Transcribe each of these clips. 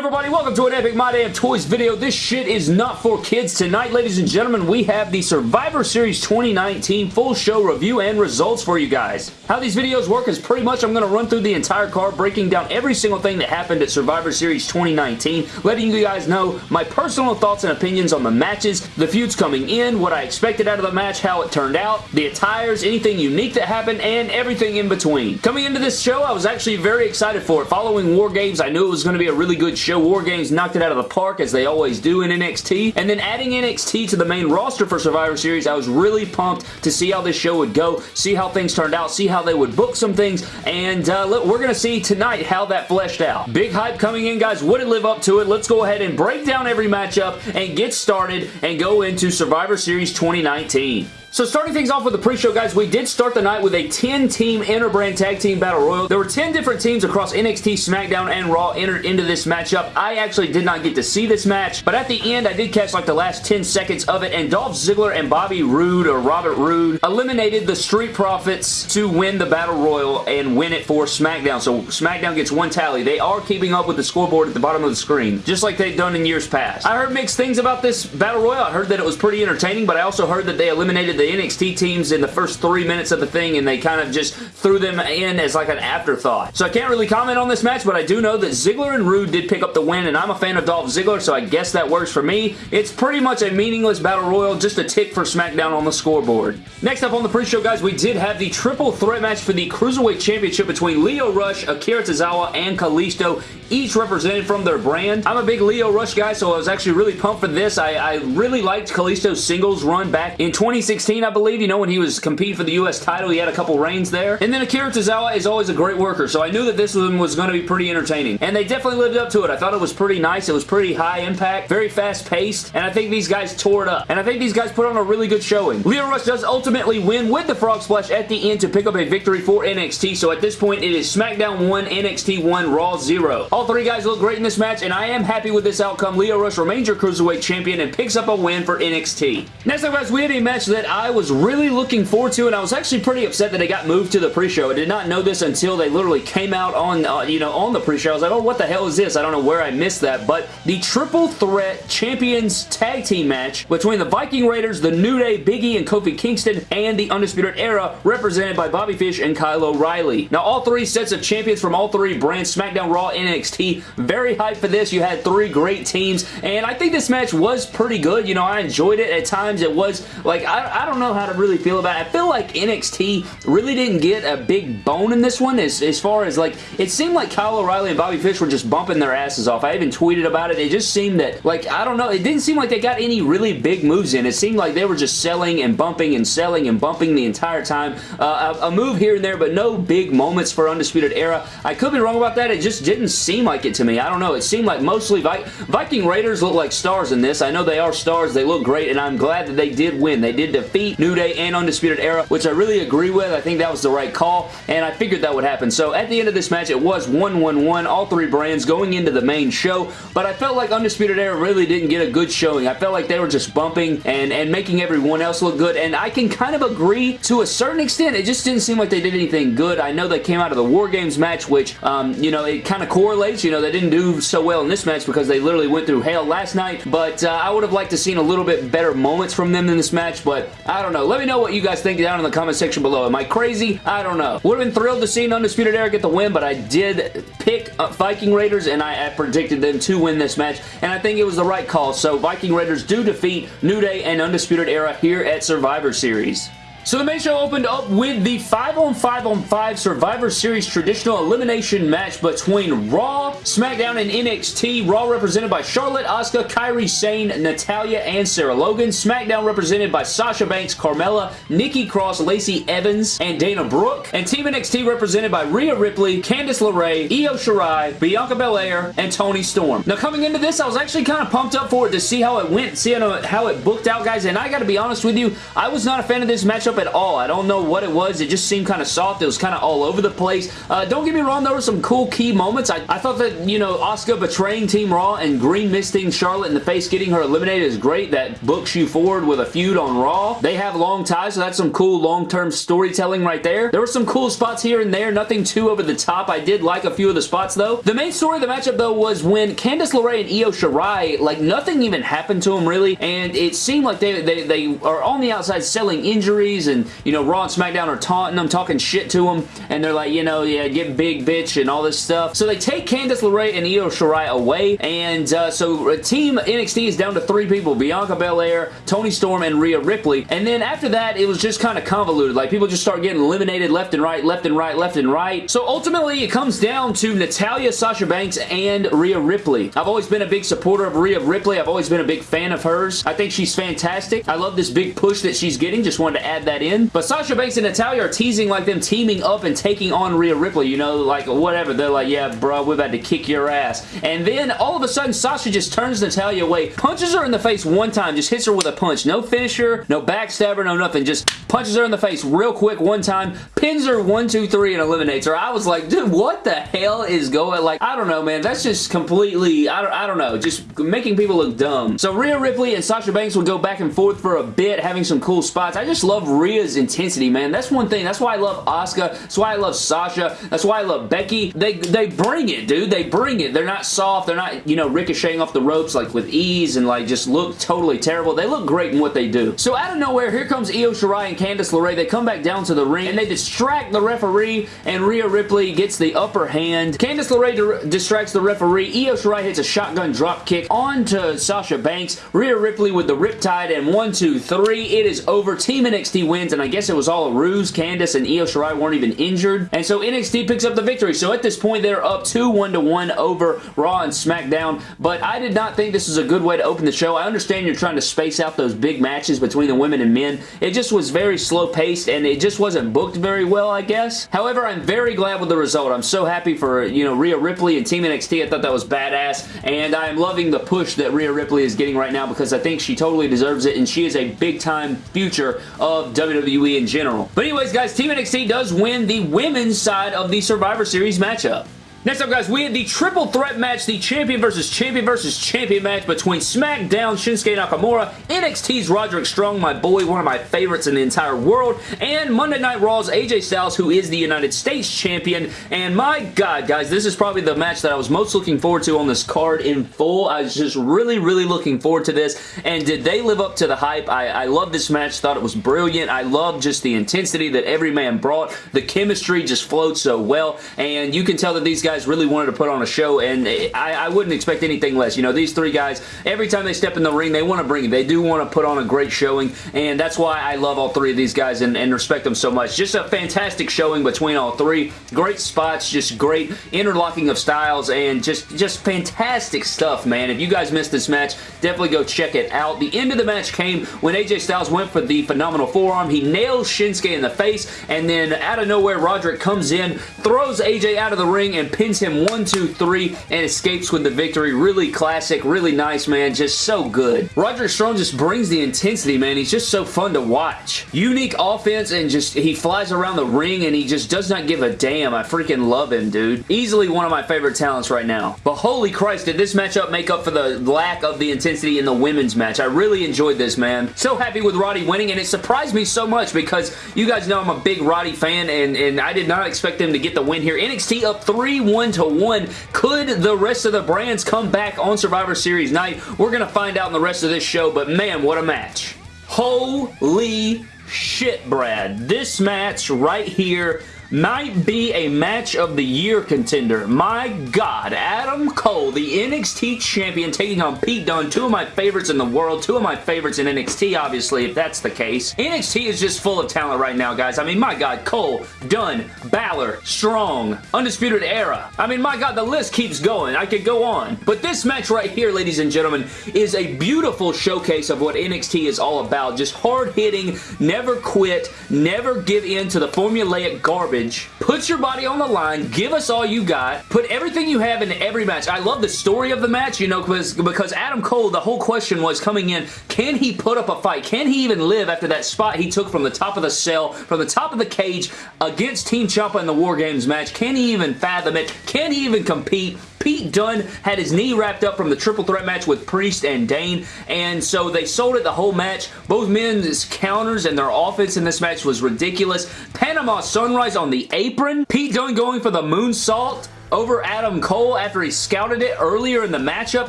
everybody? Welcome to an Epic My Damn Toys video. This shit is not for kids. Tonight, ladies and gentlemen, we have the Survivor Series 2019 full show review and results for you guys. How these videos work is pretty much I'm going to run through the entire card, breaking down every single thing that happened at Survivor Series 2019, letting you guys know my personal thoughts and opinions on the matches, the feuds coming in, what I expected out of the match, how it turned out, the attires, anything unique that happened, and everything in between. Coming into this show, I was actually very excited for it. Following War Games, I knew it was going to be a really good show. War Games knocked it out of the park as they always do in NXT. And then adding NXT to the main roster for Survivor Series, I was really pumped to see how this show would go, see how things turned out, see how they would book some things, and uh, we're going to see tonight how that fleshed out. Big hype coming in, guys. Would it live up to it? Let's go ahead and break down every matchup and get started and go into Survivor Series 2019. So starting things off with the pre-show, guys, we did start the night with a 10-team Interbrand Tag Team Battle Royal. There were 10 different teams across NXT, SmackDown, and Raw entered into this matchup. I actually did not get to see this match, but at the end, I did catch like the last 10 seconds of it, and Dolph Ziggler and Bobby Roode, or Robert Roode, eliminated the Street Profits to win the Battle Royal and win it for SmackDown. So SmackDown gets one tally. They are keeping up with the scoreboard at the bottom of the screen, just like they've done in years past. I heard mixed things about this Battle Royal. I heard that it was pretty entertaining, but I also heard that they eliminated the NXT teams in the first three minutes of the thing and they kind of just threw them in as like an afterthought. So I can't really comment on this match, but I do know that Ziggler and Roode did pick up the win and I'm a fan of Dolph Ziggler, so I guess that works for me. It's pretty much a meaningless Battle Royal, just a tick for SmackDown on the scoreboard. Next up on the pre-show, guys, we did have the triple threat match for the Cruiserweight Championship between Lio Rush, Akira Tozawa, and Kalisto each represented from their brand. I'm a big Lio Rush guy, so I was actually really pumped for this. I, I really liked Kalisto's singles run back in 2016, I believe. You know, when he was competing for the U.S. title, he had a couple reigns there. And then Akira Tozawa is always a great worker, so I knew that this one was going to be pretty entertaining. And they definitely lived up to it. I thought it was pretty nice. It was pretty high impact, very fast paced, and I think these guys tore it up. And I think these guys put on a really good showing. Lio Rush does ultimately win with the Frog Splash at the end to pick up a victory for NXT, so at this point it is SmackDown 1, NXT 1, Raw 0. All three guys look great in this match, and I am happy with this outcome. Lio Rush remains your Cruiserweight Champion and picks up a win for NXT. Next up, guys, we had a match that I was really looking forward to, and I was actually pretty upset that it got moved to the pre-show. I did not know this until they literally came out on, uh, you know, on the pre-show. I was like, oh, what the hell is this? I don't know where I missed that, but the Triple Threat Champions Tag Team match between the Viking Raiders, the New Day, Big E, and Kofi Kingston, and the Undisputed Era, represented by Bobby Fish and Kyle O'Reilly. Now, all three sets of champions from all three brands, SmackDown, Raw, NXT, very hyped for this. You had three great teams, and I think this match was pretty good. You know, I enjoyed it. At times, it was, like, I, I don't know how to really feel about it. I feel like NXT really didn't get a big bone in this one as, as far as, like, it seemed like Kyle O'Reilly and Bobby Fish were just bumping their asses off. I even tweeted about it. It just seemed that, like, I don't know, it didn't seem like they got any really big moves in. It seemed like they were just selling and bumping and selling and bumping the entire time. Uh, a, a move here and there, but no big moments for Undisputed Era. I could be wrong about that. It just didn't seem like it to me. I don't know. It seemed like mostly Vi Viking Raiders look like stars in this. I know they are stars. They look great, and I'm glad that they did win. They did defeat New Day and Undisputed Era, which I really agree with. I think that was the right call, and I figured that would happen. So at the end of this match, it was 1-1-1, all three brands going into the main show, but I felt like Undisputed Era really didn't get a good showing. I felt like they were just bumping and, and making everyone else look good, and I can kind of agree to a certain extent. It just didn't seem like they did anything good. I know they came out of the War Games match, which, um, you know, it kind of correlates. You know, they didn't do so well in this match because they literally went through hell last night, but uh, I would have liked to seen a little bit better moments from them in this match, but I don't know. Let me know what you guys think down in the comment section below. Am I crazy? I don't know. Would have been thrilled to see Undisputed Era get the win, but I did pick uh, Viking Raiders, and I, I predicted them to win this match, and I think it was the right call, so Viking Raiders do defeat New Day and Undisputed Era here at Survivor Series. So the main show opened up with the 5 on 5 on 5 Survivor Series traditional elimination match between Raw, SmackDown, and NXT. Raw represented by Charlotte, Asuka, Kairi Sane, Natalya, and Sarah Logan. SmackDown represented by Sasha Banks, Carmella, Nikki Cross, Lacey Evans, and Dana Brooke. And Team NXT represented by Rhea Ripley, Candice LeRae, Io Shirai, Bianca Belair, and Toni Storm. Now coming into this, I was actually kind of pumped up for it to see how it went, see how it booked out, guys. And I gotta be honest with you, I was not a fan of this matchup at all. I don't know what it was. It just seemed kind of soft. It was kind of all over the place. Uh, don't get me wrong, there were some cool key moments. I, I thought that, you know, Asuka betraying Team Raw and green misting Charlotte in the face, getting her eliminated is great. That books you forward with a feud on Raw. They have long ties, so that's some cool long-term storytelling right there. There were some cool spots here and there. Nothing too over the top. I did like a few of the spots, though. The main story of the matchup, though, was when Candice LeRae and Io Shirai, like, nothing even happened to them, really, and it seemed like they, they, they are on the outside selling injuries, and, you know, Raw and SmackDown are taunting them, talking shit to them, and they're like, you know, yeah, get big, bitch, and all this stuff. So they take Candice LeRae and Io Shirai away, and uh, so Team NXT is down to three people, Bianca Belair, Toni Storm, and Rhea Ripley, and then after that, it was just kind of convoluted. Like, people just start getting eliminated left and right, left and right, left and right. So ultimately, it comes down to Natalya, Sasha Banks, and Rhea Ripley. I've always been a big supporter of Rhea Ripley. I've always been a big fan of hers. I think she's fantastic. I love this big push that she's getting. Just wanted to add that in. But Sasha Banks and Natalya are teasing like them teaming up and taking on Rhea Ripley. You know, like whatever. They're like, yeah, bro, we're about to kick your ass. And then all of a sudden, Sasha just turns Natalya away, punches her in the face one time, just hits her with a punch. No finisher, no backstabber, no nothing. Just punches her in the face real quick one time, pins her one, two, three, and eliminates her. I was like, dude, what the hell is going? Like, I don't know, man. That's just completely, I don't, I don't know, just making people look dumb. So Rhea Ripley and Sasha Banks would go back and forth for a bit, having some cool spots. I just love Rhea's intensity, man. That's one thing. That's why I love Asuka. That's why I love Sasha. That's why I love Becky. They, they bring it, dude. They bring it. They're not soft. They're not, you know, ricocheting off the ropes like with ease and like just look totally terrible. They look great in what they do. So out of nowhere, here comes Io Shirai and Candice LeRae. They come back down to the ring and they distract the referee and Rhea Ripley gets the upper hand. Candice LeRae distracts the referee. Io Shirai hits a shotgun drop kick onto Sasha Banks. Rhea Ripley with the Riptide and one, two, three. It is over. Team NXT wins and I guess it was all a ruse. Candice and Io Shirai weren't even injured. And so NXT picks up the victory. So at this point, they're up 2 one to one over Raw and SmackDown. But I did not think this was a good way to open the show. I understand you're trying to space out those big matches between the women and men. It just was very slow paced and it just wasn't booked very well, I guess. However, I'm very glad with the result. I'm so happy for, you know, Rhea Ripley and Team NXT. I thought that was badass and I am loving the push that Rhea Ripley is getting right now because I think she totally deserves it and she is a big time future of WWE in general. But anyways, guys, Team NXT does win the women's side of the Survivor Series matchup. Next up, guys, we had the triple threat match, the champion versus champion versus champion match between SmackDown Shinsuke Nakamura, NXT's Roderick Strong, my boy, one of my favorites in the entire world, and Monday Night Raw's AJ Styles, who is the United States champion. And my God, guys, this is probably the match that I was most looking forward to on this card in full. I was just really, really looking forward to this. And did they live up to the hype? I, I love this match. Thought it was brilliant. I love just the intensity that every man brought. The chemistry just flowed so well. And you can tell that these guys guys really wanted to put on a show, and I, I wouldn't expect anything less. You know, these three guys, every time they step in the ring, they want to bring it. They do want to put on a great showing, and that's why I love all three of these guys and, and respect them so much. Just a fantastic showing between all three. Great spots, just great interlocking of styles, and just, just fantastic stuff, man. If you guys missed this match, definitely go check it out. The end of the match came when AJ Styles went for the phenomenal forearm. He nails Shinsuke in the face, and then out of nowhere, Roderick comes in, throws AJ out of the ring, and pins him one, two, three, and escapes with the victory. Really classic, really nice, man. Just so good. Roger Strong just brings the intensity, man. He's just so fun to watch. Unique offense, and just he flies around the ring, and he just does not give a damn. I freaking love him, dude. Easily one of my favorite talents right now. But holy Christ, did this matchup make up for the lack of the intensity in the women's match? I really enjoyed this, man. So happy with Roddy winning, and it surprised me so much because you guys know I'm a big Roddy fan, and, and I did not expect him to get the win here. NXT up 3 1 to 1. Could the rest of the brands come back on Survivor Series night? We're going to find out in the rest of this show, but man, what a match. Holy shit, Brad. This match right here might be a match of the year contender. My God, Adam Cole, the NXT champion, taking on Pete Dunne, two of my favorites in the world, two of my favorites in NXT, obviously, if that's the case. NXT is just full of talent right now, guys. I mean, my God, Cole, Dunne, Balor, Strong, Undisputed Era. I mean, my God, the list keeps going. I could go on. But this match right here, ladies and gentlemen, is a beautiful showcase of what NXT is all about. Just hard-hitting, never quit, never give in to the formulaic garbage Put your body on the line. Give us all you got. Put everything you have in every match. I love the story of the match, you know, because, because Adam Cole, the whole question was coming in, can he put up a fight? Can he even live after that spot he took from the top of the cell, from the top of the cage against Team Ciampa in the War Games match? Can he even fathom it? Can he even compete? Pete Dunne had his knee wrapped up from the triple threat match with Priest and Dain, and so they sold it the whole match. Both men's counters and their offense in this match was ridiculous. Panama Sunrise on the apron. Pete Dunne going for the moonsault over Adam Cole after he scouted it earlier in the matchup.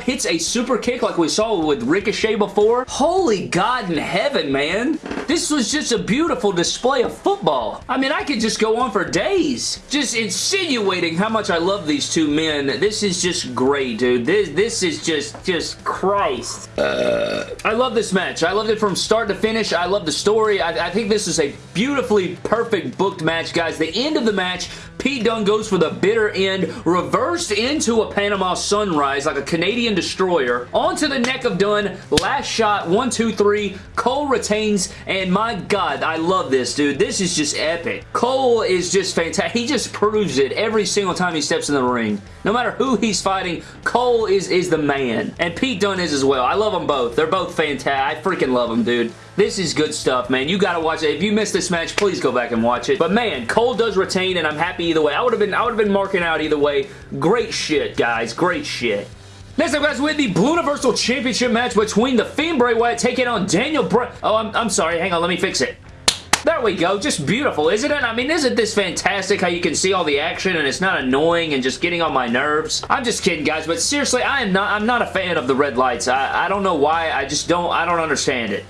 Hits a super kick like we saw with Ricochet before. Holy God in heaven, man. This was just a beautiful display of football. I mean, I could just go on for days. Just insinuating how much I love these two men. This is just great, dude. This, this is just, just Christ. Uh, I love this match. I loved it from start to finish. I love the story. I, I think this is a beautifully perfect booked match, guys. The end of the match, Pete Dunne goes for the bitter end reversed into a Panama Sunrise like a Canadian destroyer, onto the neck of Dunne. last shot, one, two, three, Cole retains, and my god, I love this, dude. This is just epic. Cole is just fantastic. He just proves it every single time he steps in the ring. No matter who he's fighting, Cole is, is the man. And Pete Dunne is as well. I love them both. They're both fantastic. I freaking love them, dude. This is good stuff, man. You gotta watch it. If you missed this match, please go back and watch it. But man, Cole does retain, and I'm happy either way. I would have been I would have been marking out either way. Great shit, guys. Great shit. Next up, guys, we have the Blue Universal Championship match between The Fiend Bray Wyatt taking on Daniel Bryan. Oh, I'm, I'm sorry. Hang on. Let me fix it. There we go. Just beautiful, isn't it? I mean, isn't this fantastic how you can see all the action and it's not annoying and just getting on my nerves? I'm just kidding, guys, but seriously, I am not, I'm not a fan of the red lights. I, I don't know why. I just don't, I don't understand it.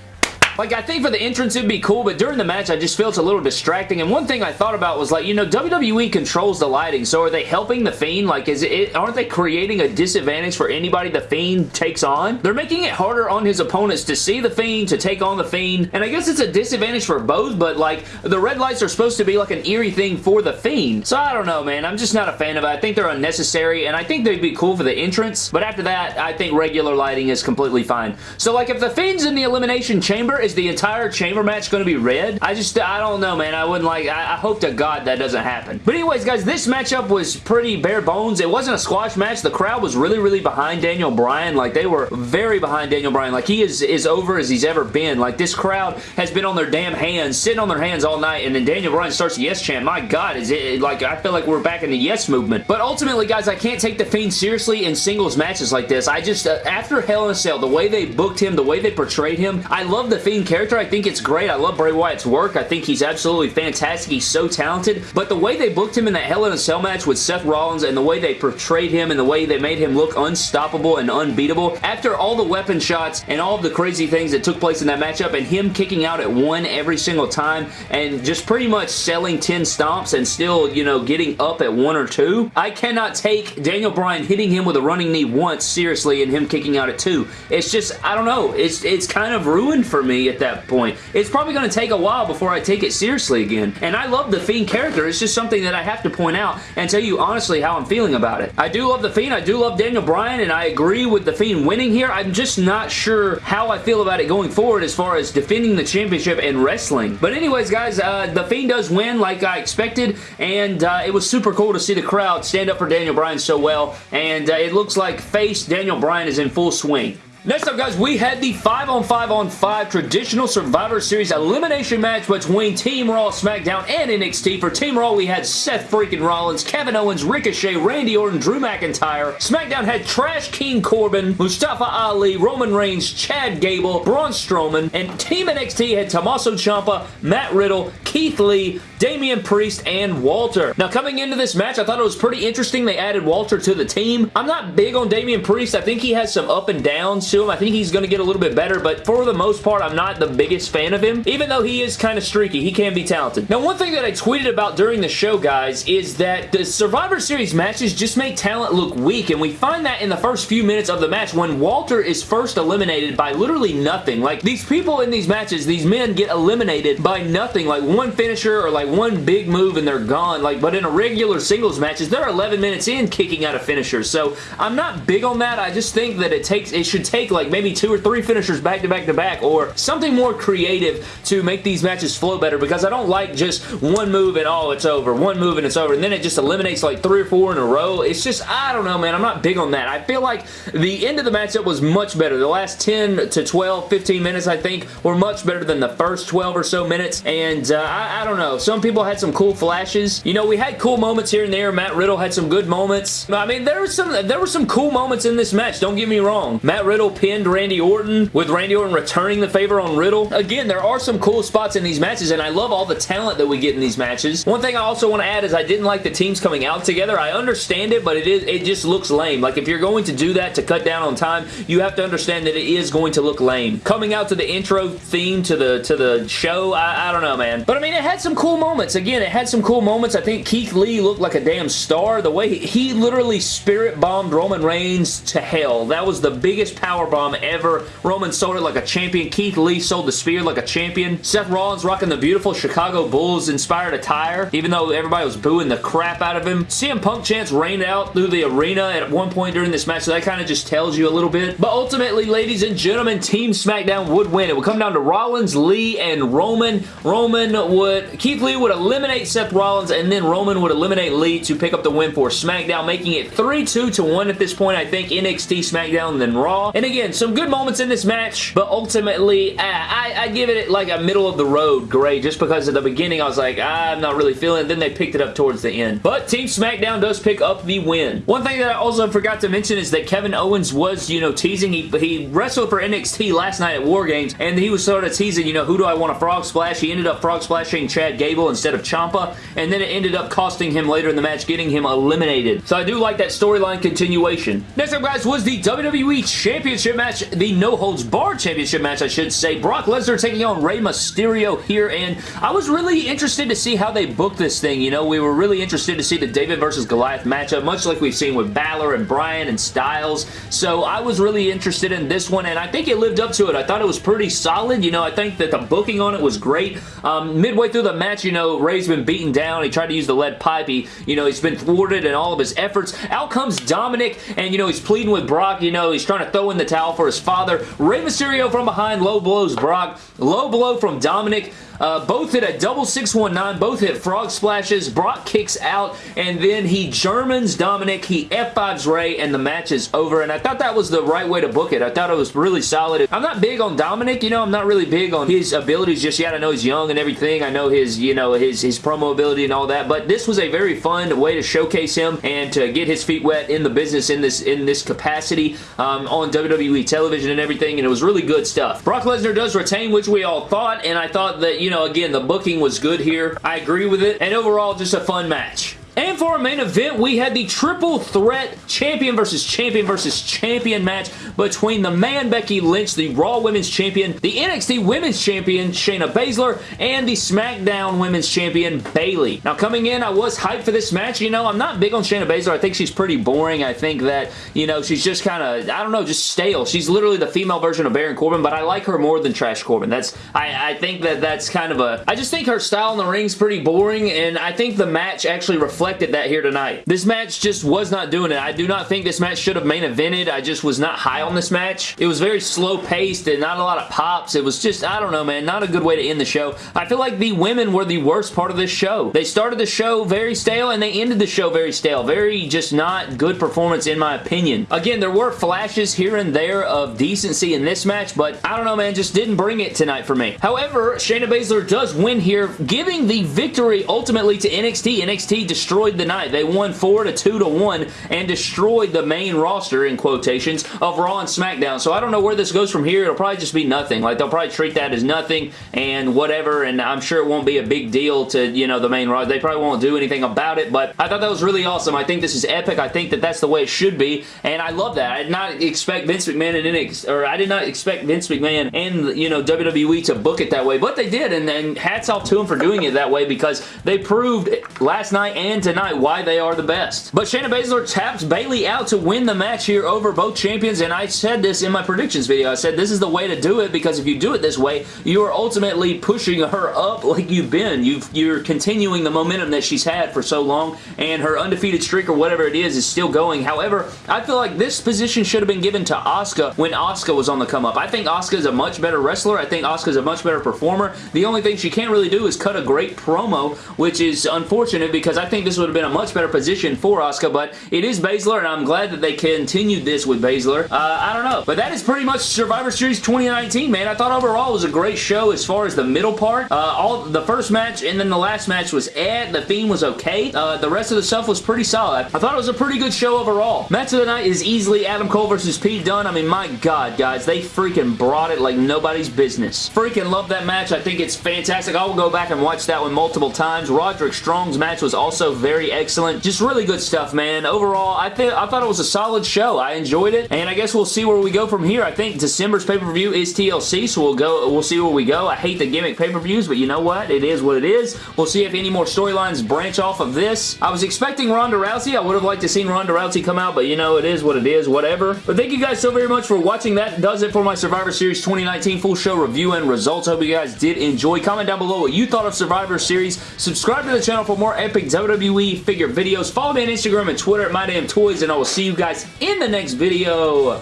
Like, I think for the entrance it'd be cool, but during the match I just feel it's a little distracting. And one thing I thought about was like, you know, WWE controls the lighting, so are they helping The Fiend? Like, is it, aren't they creating a disadvantage for anybody The Fiend takes on? They're making it harder on his opponents to see The Fiend, to take on The Fiend, and I guess it's a disadvantage for both, but like, the red lights are supposed to be like an eerie thing for The Fiend. So I don't know, man. I'm just not a fan of it. I think they're unnecessary, and I think they'd be cool for the entrance, but after that, I think regular lighting is completely fine. So like, if The Fiend's in the Elimination Chamber, is the entire chamber match going to be red? I just, I don't know, man. I wouldn't like, I, I hope to God that doesn't happen. But anyways, guys, this matchup was pretty bare bones. It wasn't a squash match. The crowd was really, really behind Daniel Bryan. Like, they were very behind Daniel Bryan. Like, he is as over as he's ever been. Like, this crowd has been on their damn hands, sitting on their hands all night, and then Daniel Bryan starts the yes chant. My God, is it, like, I feel like we're back in the yes movement. But ultimately, guys, I can't take The Fiend seriously in singles matches like this. I just, uh, after Hell in a Cell, the way they booked him, the way they portrayed him, I love The Fiend character. I think it's great. I love Bray Wyatt's work. I think he's absolutely fantastic. He's so talented. But the way they booked him in that Hell in a Cell match with Seth Rollins and the way they portrayed him and the way they made him look unstoppable and unbeatable, after all the weapon shots and all the crazy things that took place in that matchup and him kicking out at one every single time and just pretty much selling 10 stomps and still, you know, getting up at one or two, I cannot take Daniel Bryan hitting him with a running knee once seriously and him kicking out at two. It's just, I don't know. It's, it's kind of ruined for me at that point. It's probably going to take a while before I take it seriously again. And I love the Fiend character. It's just something that I have to point out and tell you honestly how I'm feeling about it. I do love the Fiend. I do love Daniel Bryan, and I agree with the Fiend winning here. I'm just not sure how I feel about it going forward as far as defending the championship and wrestling. But anyways, guys, uh, the Fiend does win like I expected, and uh, it was super cool to see the crowd stand up for Daniel Bryan so well, and uh, it looks like face Daniel Bryan is in full swing. Next up, guys, we had the 5 on 5 on 5 traditional Survivor Series elimination match between Team Raw, SmackDown, and NXT. For Team Raw, we had Seth freaking Rollins, Kevin Owens, Ricochet, Randy Orton, Drew McIntyre. SmackDown had Trash King Corbin, Mustafa Ali, Roman Reigns, Chad Gable, Braun Strowman, and Team NXT had Tommaso Ciampa, Matt Riddle, Keith Lee, Damian Priest, and Walter. Now, coming into this match, I thought it was pretty interesting they added Walter to the team. I'm not big on Damian Priest. I think he has some up and downs to him. I think he's going to get a little bit better, but for the most part, I'm not the biggest fan of him, even though he is kind of streaky. He can be talented. Now, one thing that I tweeted about during the show, guys, is that the Survivor Series matches just make talent look weak, and we find that in the first few minutes of the match when Walter is first eliminated by literally nothing. Like, these people in these matches, these men get eliminated by nothing. Like, one one finisher or like one big move and they're gone. Like, but in a regular singles matches, they're 11 minutes in kicking out a finisher. So I'm not big on that. I just think that it takes, it should take like maybe two or three finishers back to back to back or something more creative to make these matches flow better because I don't like just one move and oh, it's over. One move and it's over. And then it just eliminates like three or four in a row. It's just, I don't know, man. I'm not big on that. I feel like the end of the matchup was much better. The last 10 to 12, 15 minutes, I think, were much better than the first 12 or so minutes. And uh, I, I don't know. Some people had some cool flashes. You know, we had cool moments here and there. Matt Riddle had some good moments. I mean, there were some there were some cool moments in this match. Don't get me wrong. Matt Riddle pinned Randy Orton with Randy Orton returning the favor on Riddle. Again, there are some cool spots in these matches, and I love all the talent that we get in these matches. One thing I also want to add is I didn't like the teams coming out together. I understand it, but it is it just looks lame. Like, if you're going to do that to cut down on time, you have to understand that it is going to look lame. Coming out to the intro theme to the to the show, I, I don't know, man. But, mean, it had some cool moments. Again, it had some cool moments. I think Keith Lee looked like a damn star. The way he, he literally spirit bombed Roman Reigns to hell. That was the biggest power bomb ever. Roman sold it like a champion. Keith Lee sold the spear like a champion. Seth Rollins rocking the beautiful Chicago Bulls inspired attire, even though everybody was booing the crap out of him. CM Punk chants rained out through the arena at one point during this match, so that kind of just tells you a little bit. But ultimately, ladies and gentlemen, Team SmackDown would win. It would come down to Rollins, Lee, and Roman. Roman would, Keith Lee would eliminate Seth Rollins, and then Roman would eliminate Lee to pick up the win for SmackDown, making it 3-2 to 1 at this point. I think NXT, SmackDown, then Raw. And again, some good moments in this match, but ultimately, I, I, I give it like a middle of the road grade, just because at the beginning I was like, I'm not really feeling it. Then they picked it up towards the end. But Team SmackDown does pick up the win. One thing that I also forgot to mention is that Kevin Owens was, you know, teasing. He, he wrestled for NXT last night at War Games, and he was sort of teasing, you know, who do I want to frog splash? He ended up frog Chad Gable instead of Ciampa, and then it ended up costing him later in the match, getting him eliminated. So I do like that storyline continuation. Next up, guys, was the WWE Championship match, the No Holds Barred Championship match, I should say. Brock Lesnar taking on Rey Mysterio here, and I was really interested to see how they booked this thing. You know, we were really interested to see the David versus Goliath matchup, much like we've seen with Balor and Bryan and Styles. So I was really interested in this one, and I think it lived up to it. I thought it was pretty solid. You know, I think that the booking on it was great. Um, midway through the match, you know, Rey's been beaten down. He tried to use the lead pipe. He, you know, he's been thwarted in all of his efforts. Out comes Dominik, and, you know, he's pleading with Brock. You know, he's trying to throw in the towel for his father. Rey Mysterio from behind low blows Brock. Low blow from Dominik. Uh, both hit a double 619, both hit frog splashes. Brock kicks out, and then he Germans Dominik. He F5s Ray, and the match is over. And I thought that was the right way to book it. I thought it was really solid. I'm not big on Dominik, you know, I'm not really big on his abilities just yet. I know he's young and everything. I know his, you know, his, his promo ability and all that, but this was a very fun way to showcase him and to get his feet wet in the business in this in this capacity um, on WWE television and everything, and it was really good stuff. Brock Lesnar does retain, which we all thought, and I thought that, you know, again, the booking was good here. I agree with it, and overall, just a fun match. And for our main event, we had the triple threat champion versus champion versus champion match between the man Becky Lynch, the Raw Women's Champion, the NXT Women's Champion Shayna Baszler, and the SmackDown Women's Champion Bayley. Now coming in, I was hyped for this match. You know, I'm not big on Shayna Baszler. I think she's pretty boring. I think that, you know, she's just kind of, I don't know, just stale. She's literally the female version of Baron Corbin, but I like her more than Trash Corbin. That's, I, I think that that's kind of a, I just think her style in the ring's pretty boring, and I think the match actually reflects reflected that here tonight. This match just was not doing it. I do not think this match should have main evented. I just was not high on this match. It was very slow paced and not a lot of pops. It was just, I don't know, man, not a good way to end the show. I feel like the women were the worst part of this show. They started the show very stale and they ended the show very stale. Very just not good performance in my opinion. Again, there were flashes here and there of decency in this match, but I don't know, man, just didn't bring it tonight for me. However, Shayna Baszler does win here, giving the victory ultimately to NXT. NXT destroyed destroyed the night. They won 4 to 2 to 1 and destroyed the main roster, in quotations, of Raw and SmackDown. So I don't know where this goes from here. It'll probably just be nothing. Like, they'll probably treat that as nothing and whatever, and I'm sure it won't be a big deal to, you know, the main Raw. They probably won't do anything about it, but I thought that was really awesome. I think this is epic. I think that that's the way it should be, and I love that. I did not expect Vince McMahon and NXT, or I did not expect Vince McMahon and, you know, WWE to book it that way, but they did, and, and hats off to them for doing it that way because they proved last night and tonight why they are the best. But Shayna Baszler taps Bayley out to win the match here over both champions, and I said this in my predictions video. I said this is the way to do it because if you do it this way, you are ultimately pushing her up like you've been. you you're continuing the momentum that she's had for so long, and her undefeated streak or whatever it is is still going. However, I feel like this position should have been given to Asuka when Asuka was on the come up. I think Asuka is a much better wrestler. I think Asuka is a much better performer. The only thing she can't really do is cut a great promo, which is unfortunate because I think this would have been a much better position for Asuka, but it is Baszler, and I'm glad that they continued this with Baszler. Uh, I don't know, but that is pretty much Survivor Series 2019, man. I thought overall it was a great show as far as the middle part. Uh, all The first match and then the last match was eh. The theme was okay. Uh, the rest of the stuff was pretty solid. I thought it was a pretty good show overall. Match of the night is easily Adam Cole versus Pete Dunne. I mean, my God, guys, they freaking brought it like nobody's business. Freaking love that match. I think it's fantastic. I will go back and watch that one multiple times. Roderick Strong's match was also very excellent. Just really good stuff, man. Overall, I I thought it was a solid show. I enjoyed it, and I guess we'll see where we go from here. I think December's pay-per-view is TLC, so we'll go. We'll see where we go. I hate the gimmick pay-per-views, but you know what? It is what it is. We'll see if any more storylines branch off of this. I was expecting Ronda Rousey. I would have liked to seen Ronda Rousey come out, but you know, it is what it is, whatever. But thank you guys so very much for watching. That does it for my Survivor Series 2019 full show review and results. Hope you guys did enjoy. Comment down below what you thought of Survivor Series. Subscribe to the channel for more epic WWE figure videos. Follow me on Instagram and Twitter at MyDamnToys, and I will see you guys in the next video.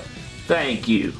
Thank you.